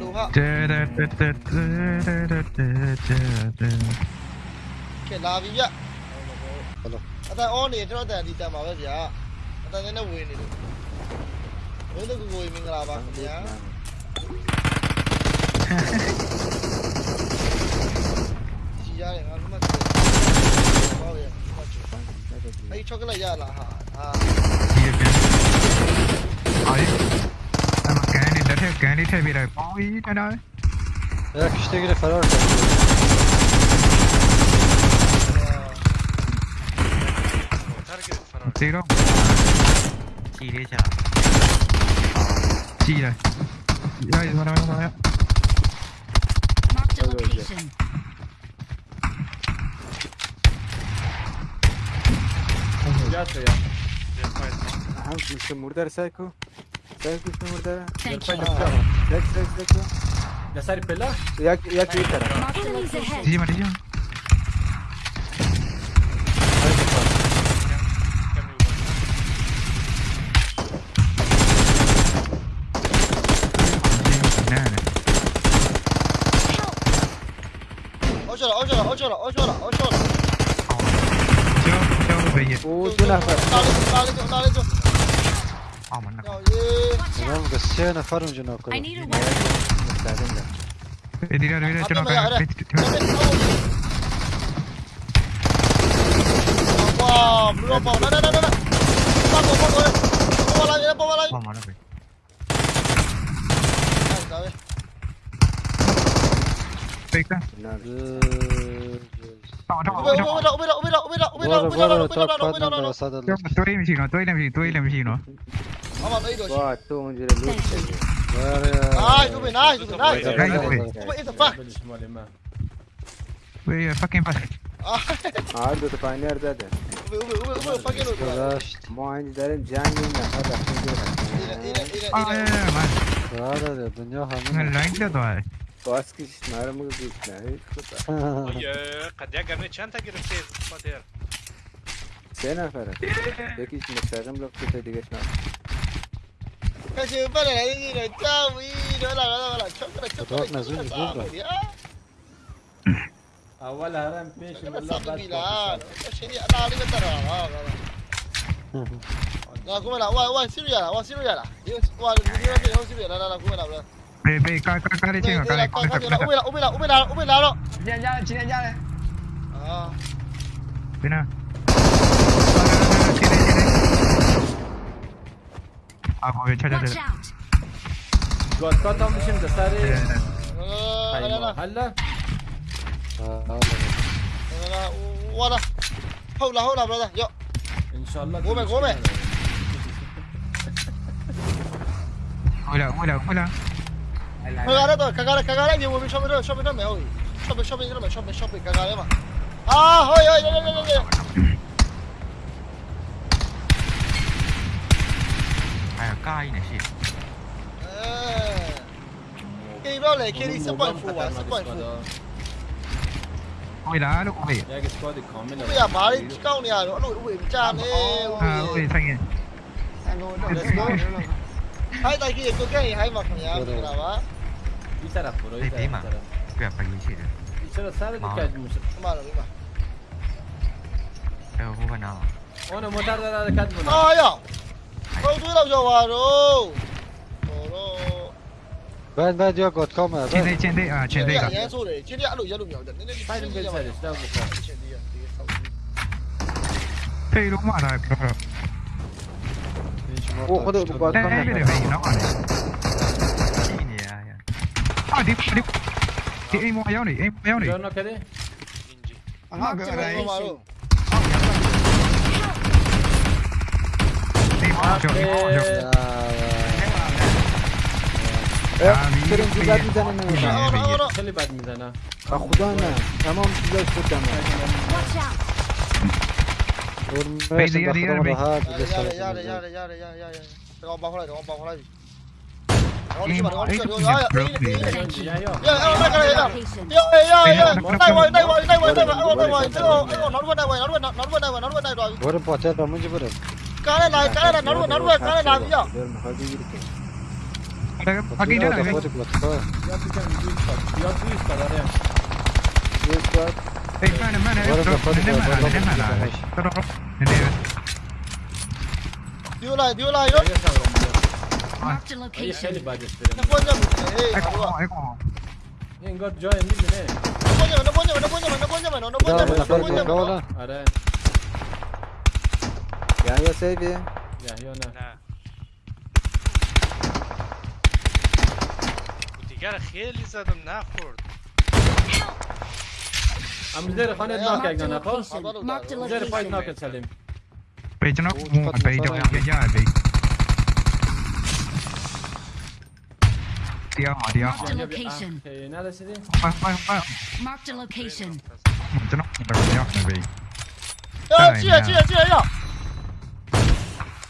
လူဟာတဲတဲတဲတဲတဲတဲတဲတဲကဲလာပြီဗျအတန်အောနေကျွန်တော်တန်ဒီတန်ပါပဲဗျာအတန်နဲ့ဝင်နေလို့ဘုန်းတော်ကိုကိုမင်္ဂလာပါခင်ဗျာကြီးရတယ်ငါတို့မှဟောရအဲ့ချောကလက်ရလားဟာဟာဒီပြန်အားရအ Can you tell me the point and all? Ya işte göre falan Zero. Sì, lì c'è. Sì, dai. Dai, guarda, guarda, guarda. Mark the location. Ho sbagliato io. Anzi, se murdare secco. Bekle burada. Bek bek bek. Я сарь пила? Я я квитер. Дима, идем. Ojola, ojola, ojola, ojola, ojola. Çabuk, çabuk beyin. Oo, bir nefer. Sağlık, sağlık, sağlık. Oh, man. Tamam kasiyana farm jino ko. I need a weapon. Edira edira jino não Wow, belum apa. Nah, nah, nah, nah. Pokok, pokok. Pokok lagi, pokok lagi. Pokok mana, Pak? فيكا عنده تفاينير ده ده ما عندي دارين جاني هذا هذا الدنيا هذا Bas kicsit már mögött nehéz. Hogy kadják egy csánta gyerek matér. Széna fara. De kicsit meg szárom lakot egy digas nem. Kasi bana la dira chau y no la la la chokra chokra. Tot nazuni gura. أول هرم بيش والله بس لا شيء أنا عليك ترى لا كمل وا وا سيرو يلا وا سيرو يلا وا سيرو يلا لا لا كمل لا về về coi coi coi đi trên coi này coi này úp bên nào? Úp bên nào úp bên nào úp bên nào đâu nhà nhà chín nhà nhà này bên nào à ngồi chơi chơi chơi قطعتهم بشم دساري هلا ورا هولا هولا برادر يو ان شاء الله قومي قومي هولا هولا هولا cagare dove? Cagare, cagare, andiamo a shopping, shopping da me, oi. Shopping, shopping da me, shopping, shopping, cagare, ma. Ah, oi, oi, oi, oi, oi. Ai, cai, ne sì. Eh. Che rolle, che lì se poi fu, se poi fu. Ôi đá nó cũng về. Bây giờ má đi cao này nó lụi ui cha mê. À ui xanh này. Anh ngồi đó. Hai tay kia cứ cái hai mặt nhá, là vả. 一扎拉，四米嘛，就一百一十米。一扎拉三米，多快点！马龙，你嘛？哎呦，我不要。我那摩托车在那边。哎呀，我们队要交话了。交了。班班交扣卡嘛。兄弟，兄弟啊，兄弟啊。今天也走嘞，今天也一路一路秒的，你那个太牛逼了，三路跑，兄弟啊，这个超级牛逼。陪龙嘛，大哥。我我都不怕，大哥。那那边的飞机呢？عادي عادي ايمو عيوني ايمو عيوني جورنا كده أنا معروف كريم في بعد ميزانة أنا ورا خلي بعد ميزانة اخدانا تمام تلاش قدام بيزي يا ريال يا ريال يا ريال يا ريال يا ريال يا ريال ஒரு போச்சே முடிஞ்சு போடு காலையில காலையில நடுவு நடுவு காலையில ஐயா आगे जाना है एक मैंने मैंने मैंने मैंने मैंने चलो दियो ला दियो ला यो Marked a location. خیلی بد اسپری. نپونجا می‌کنه. این گار جای می‌بینه. نپونجا من نپونجا من نپونجا من نپونجا من نپونجا من نپونجا من نه. دیگر خیلی زدم نخورد. ام زیر خانه ناک اگه نخواست. زیر پای ناک سلیم. پیچ ناک پیچ ناک یه جایی. 第二嘛，第二。快快快！嗯，真的，第二牛逼。哎，进来进来进来要！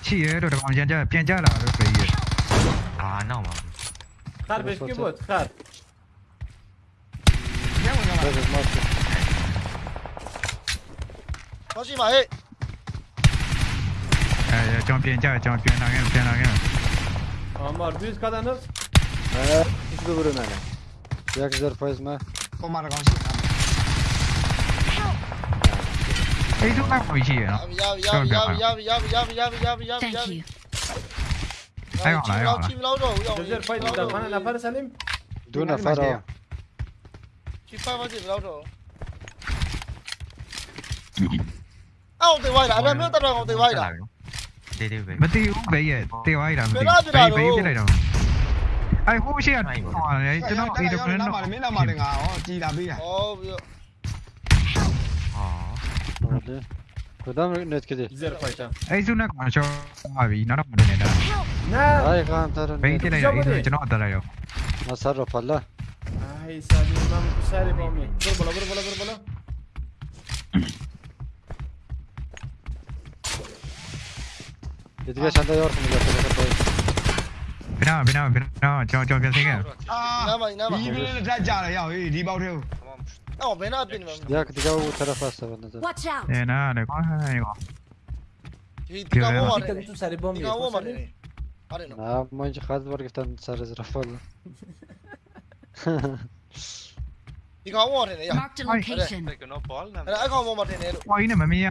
企业都在房间在变价了，都可以。啊，那我。他个 skip 了，他。哎呀，将变价，将变哪样，变哪样。啊妈，必须看到。Idź do góry, Nene. Jak zerp wezmę? Pomagam się tam. Ej, tu tak pójdzie, no. Jawi, jawi, jawi, jawi, jawi, jawi, jawi, jawi, jawi, jawi. Ayo, ayo. Chim lâu rồi, rồi. Giờ phải đi đâu? Phải là phải Salim. Tu na faro. Chim phải vào gì lâu rồi. Ao tự quay lại, em biết tao đang tự quay lại. Đi đi về. Mất tiêu về, tiêu ai làm gì? Bay bay cái này đâu. 哎，呼吸啊！妈的，这弄这弄弄弄！哦，知道没？哦。Es ah. una cosa, Javi, no la ponen nada. Ay, cantar. Veinte de ahí, yo no cantaré yo. No se arropa la. Ay, sale, mami, sale, mami. Vuelvo, vuelvo, vuelvo, vuelvo. Yo te voy a saltar de orden, yo te voy a saltar de orden. နာဘယ်နာဘယ်နာကျွန်တော်ကျွန်တော်ပြန်ဆင်းခဲ့အာနားမနားမဒီဘယ်လိုတက်ကြလဲရောက်ဟေးဒီပေါက်ထဲကို آه هنا بين ياك تجاو ترى فاسه بالنسبة واتش اوت هنا لك أيوه تجاو عمر تجاو عمر نعم ما نجي خالد برك تن صار زرف والله تجاو عمر هنا يا أنا اقوم عمر هنا وين ما مية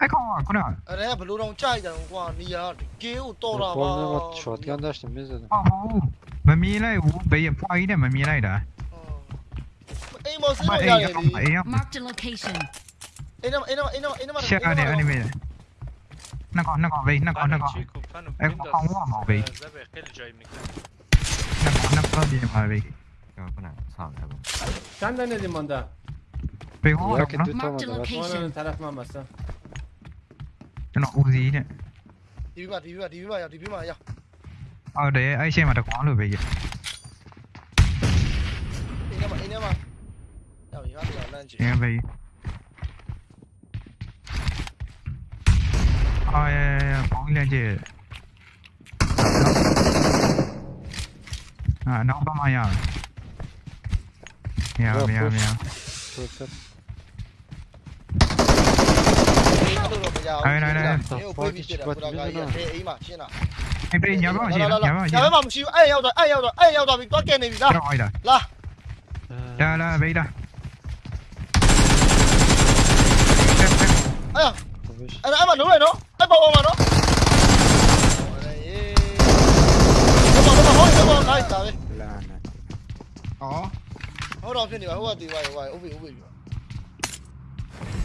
အဲ့ကောင်ကခုနကအဲ့ဒါကဘလို့တော့ကြိုက်တယ်ကွာနေရာကင်းကိုတော်တာပါဘောလုံးက shotgun dash မင်းစတယ်ဟောဟောမမြင်လိုက်ဘူးဘယ်ဖွာကြီးနဲ့မမြင်လိုက်တာအိမ်မော်စလို့ရတယ်လေ marked a location အိမ်မအိမ်မအိမ်မအိမ်မရှက်အနေအနေမင်းနှကောနှကောဘေးနှကောနှကောအဲ့ကောင်ကမော်ဘေးနှကောနှကောဒီမှာဘေးကျွန်တော်ဆောင်တယ်ဗျာ Sen de ne limanda? Peki o Yakıt tutamadı. Onun tarafıma basa. nó u gì này 디비바 đi 디비바야 디비마야 ờ để ấy xem mà đã quá rồi về gì inemà inemà đâu gì hết rồi lên chị em về. Ờ bóng lên chị à? Nó không bao giờ Yeah, yeah, yeah. ကြအောင်နိုင်နိုင်နိုင်ဟိုပွေးပြီးဖြစ်တာပူလာကကြီးအဲအိမ်မှာရှင်းလားအင်းပြေညာမောင်ရှိလားညာမောင်ရှိလားညာမောင်မရှိဘူးအဲ့ရောက်တော့အဲ့ရောက်တော့အဲ့ရောက်တော့ပြီးတွက်ကနေပြီလားလာလာလာဘေးလာအဲ့အဲ့အဲ့မလုံးရနော်အဲ့ပေါ်အောင်ပါနော်ဟုတ်တော့ဟုတ်တော့လိုက်တာပဲလာနေဩဟုတ်တော့ဖြစ်နေပါဟိုကတီးပါဟိုကဥပိဥပိ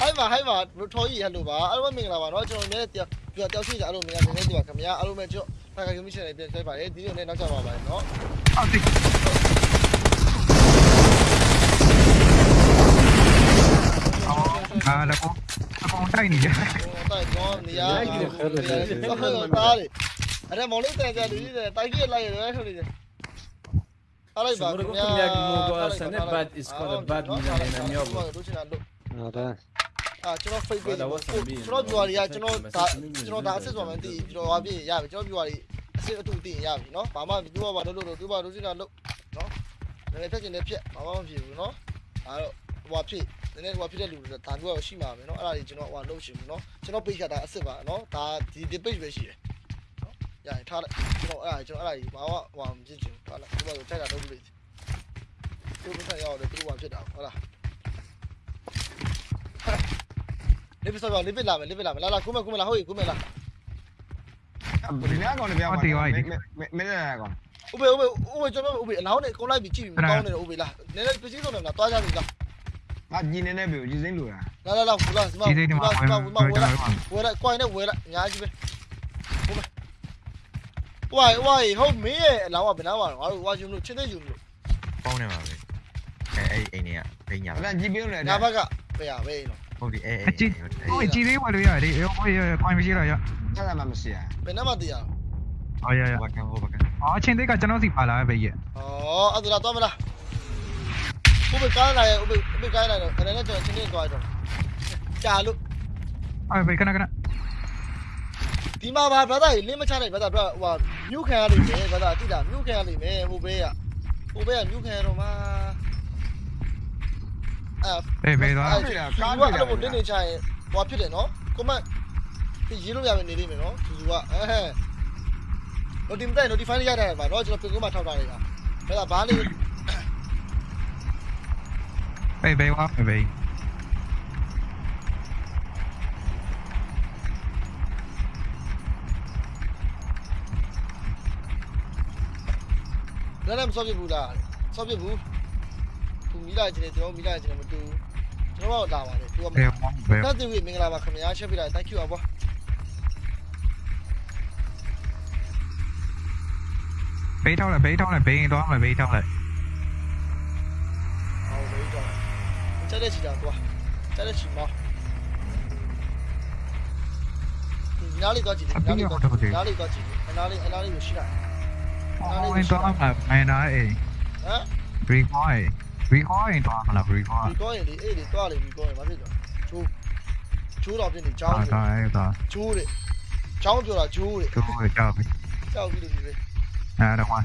ဟိုက်ပါဟိုက်ပါဘထိုးကြီးဟယ်လိုပါအားလုံးမင်္ဂလာပါเนาะကျွန်တော်လည်းပြတောက်ရှိကြအားလုံးမင်္ဂလာနေနေဒီပါခင်ဗျာအားလုံးပဲကျွတ်ဖိုင်ကယူမီရှင်လေးပြန်ဆက်ပါတယ်ဒီလိုနဲ့နောက်ကြပါပါတယ်เนาะအောက်တိအာလကောအကောင်တိုက်နေကြတိုက်တော့နေရာဟုတ်တယ်ဟုတ်တယ်အဲ့မော်လေးတန်ကြလူကြီးတယ်တိုက်ပြလိုက်ရတယ်ဆိုနေတယ် Szymurgów jak mu go Senebad i składa bad mi na miobę. No tak. အာကျွန်တော် fake page ကိုကျွန်တော် viewer တွေကကျွန်တော်ဒါကျွန်တော်ဒါ access ပါမယ်သိကျွန်တော်ဟာပြည့်ရပြီကျွန်တော် viewer တွေ access အတူသိရပြီနော်ဘာမှသူ့ဘာလို့လို့သူ့ဘာလို့စိတာလို့နော်နည်းနည်းဖြတ်ချင်လည်းဖြတ်ဘာမှမဖြစ်ဘူးနော်ဒါတော့ဟိုဟာဖြစ်နည်းနည်းဟိုဟာဖြစ်တဲ့လူတွေဒါမျိုးတော့ရှိမှာပဲနော်အဲ့ဒါကြီးကျွန်တော်ဟိုဟာလုပ်ရှင်ဘူးနော်ကျွန်တော် page ကဒါ access ပါနော်ဒါဒီဒီ page ပဲရှိတယ်နော်ရရင်ထားလိုက်ကျွန်တော်အဲ့ဒါကျွန်တော်အဲ့ဒါကြီးဘာမှဟိုဟာမဖြစ်ချင်ဘူးထားလိုက်သူ့ဘာလို့ထိုက်တာလုပ်လို့သူ့ဘာရောက်တယ်သူ့ဘာဖြစ်တာဟုတ်လား Levi sao levi la levi la la la kuma kuma la hoi kuma la. Bolivia con Bolivia. Mẹ mẹ Me la con. Ube ube ube cho nó ube náo này con lại bị chìm con này ube là. Nên là cái gì con này là toa ra được là. Mà nhìn nên này biểu gì dính lùi à. La la la kuma kuma kuma kuma kuma kuma lại. Quay lại quay này quay lại nhá chứ bên. Uai uai hôm mỹ lão à bên lão à. Uai uai chúng nó chết đấy chúng nó. Bao này mà. Ê ê ê nè. Ê nhà. Là gì biểu này. Nhà bác ạ. Bây giờ bây giờ. ဟုတ်တယ်အေးအေးကြည့်ဟိုကြည့်လေးဝယ်လို့ရတယ်ရောဟိုခွန်မရှိတော့ရဆက်လာမှမရှိရဘယ်နှမတရားအော်ရရဘာကံဟိုဘာကံအော်အချင်းတိတ်ကကျွန်တော်စီပါလာပဲရဲ့အော်အဲ့ဒါတော့မလားဥပ္ပကားလာရဥပ္ပဥပ္ပကားလာတော့အဲ့ဒါနဲ့ကျွန်တော်ချင်းချင်းသွားရတော့ကြာလို့အဲ့ဘယ်ခဏခဏဒီမှာပါဗလာဒါလင်းမချနိုင်ဗလာဒါဟိုဟာမြို့ခံရလိမ့်မယ်ဗလာဒါတိတာမြို့ခံရလိမ့်မယ်ဟိုဘေးကဟိုဘေးကမြို့ခံရတော့မှာ အဲဘေဘေသွားကားတွေကားတွေအဲ့လိုတင်းနေချရင်ဟိုဖြစ်တယ်နော်ကွန်မန့်ဒီရေးလို့ရမယ်နေလိမ့်မယ်နော်သူကအဲဟဲ့ notify notify ရရတယ်ပါနော်ကျွန်တော်ပြင်ကွန်းမှာထောက်ထားလိုက်တာဘသာဘာလေးဘေဘေဝါဘေဘေလည်းလည်းမစောပြဘူးလားစောပြဘူးသူ မိလာချင်တယ်ကျွန်တော်မိလာချင်တယ်မတူကျွန်တော်တော့လာပါတယ်သူကမဘယ်မှာဘယ်သတ်သူကြီးမင်္ဂလာပါခင်ဗျာရှက်ပြလိုက် thank you အဘွားဘေးထောက်လိုက်ဘေးထောက်လိုက်ဘေးရင်သွားမယ်ဘေးထောက်လိုက်ဟောဘေးထောက်ကျတဲ့ချီတာကွာကျတဲ့ချီမောနားလေးသွားကြည့်နားလေးသွားကြည့်နားလေးသွားကြည့်နားလေးအနားလေးကိုရှိလိုက်နားလေးကိုရှိလိုက်မင်းနားအေးဟမ် green point recall ရင်သွားမလား recall ဒီကောရင်လေအေးလေတွားလေဒီကောရင်ဘာဖြစ်လဲချိုးချိုးတော့ပြနေချောင်းပြောတာအဲ့ဒါချိုးတယ်ချောင်းပြောတာချိုးတယ်ချိုးတယ်ကြောက်ပြီကြောက်ပြီလို့ပြောတယ်အဲ့ဒါကွာ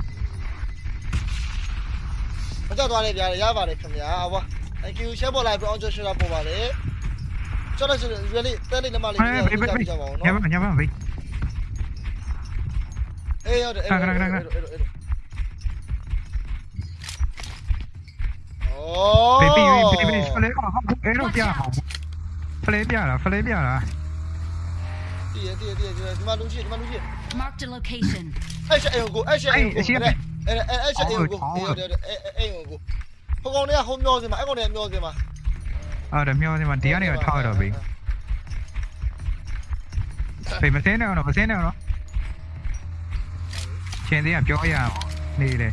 မကြောက်သွားနဲ့ဗျာရပါတယ်ခင်ဗျာဘွာ thank you share ပေါ်လိုက်ပြီးအောင်ကျော်ရှယ်တာပေါ်ပါလေကျော်လိုက်ဆိုရင် really တဲလေးနမလေးပြေးပြေးကြပါဦးနော်ညမညမဘေးအေးဟုတ်တယ်အဲ့ဒါအဲ့ဒါအဲ့ဒါ 哦。 ဘေဘီဘေဘီဖလေးအဲ့တော့ပြအောင်ဖလေးပြတာဖလေးပြတာ 对呀对呀对呀，就是他妈东西，他妈东西。 Marked a location. အဲ့ချက်အိမ်ကိုအဲ့ချက်အိမ်ကိုအဲ့အဲ့အဲ့ချက်အိမ်ကိုအဲ့အဲ့အဲ့အိမ်ကိုဟိုကောင်တွေကဟိုမျောစင်မှာအဲ့ကောင်တွေကမျောစင်မှာ အဲ့ဒါမျောနေမှာဒီကနေထောက်တော့ပြီဘေမစင်းနေအောင်မစင်းနေအောင်ချင်းသေးကပြောရအောင်နေတယ်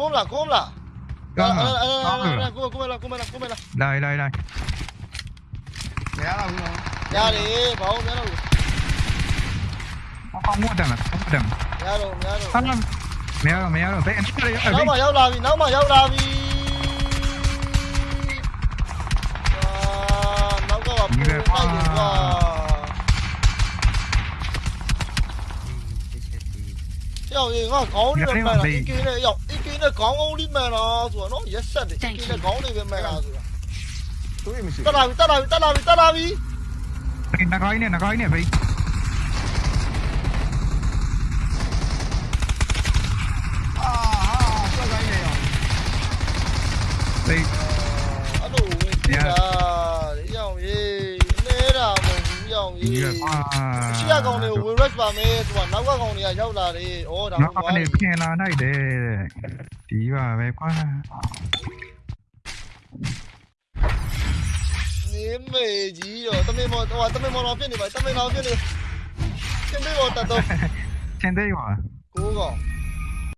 꼬물라 là 꼬물라 là 꼬물라 꼬물라 đây đây đây té đâu rồi ra đi bảo té đâu không mua đằng không mua đằng ra rồi ra rồi thắt lắm mẹ rồi mẹ rồi bé em đi ở đây nó mà dâu là vì nó mà dâu tay gì quá gì có cổ đi là cái kia này dọc နဲ့ခေါင်းကုန်းလေးမှန်တာဆိုတော့နော်ရက်ဆက်တယ်အကင်းနဲ့ခေါင်းလေးပဲမှန်တာဆိုတာသူ့မရှိတက်လာပြီတက်လာပြီတက်လာပြီတက်လာပြီဘေနကိုင်းနဲ့နကိုင်းနဲ့ဘေအာဟာဆွဲကိုင်းနေရောဘေအဲ့လိုဝင်ကြတာရောက်ရေးနေတာမဟုတ်ဘူးရောက်ကြီးကကွာရှိရကောင်တွေကိုဝင် rush ပါမယ်သူကနောက်ကကောင်တွေကရောက်လာတယ်ဩဒါနောက်ဟုတ်ကပါနေဘူးပြင်လာနိုင်တယ် 敌吧，没关系。你美极哟，都没摸，哇，都没摸老兵的吧，都没老兵的，先对我大刀，先对我，哥哥。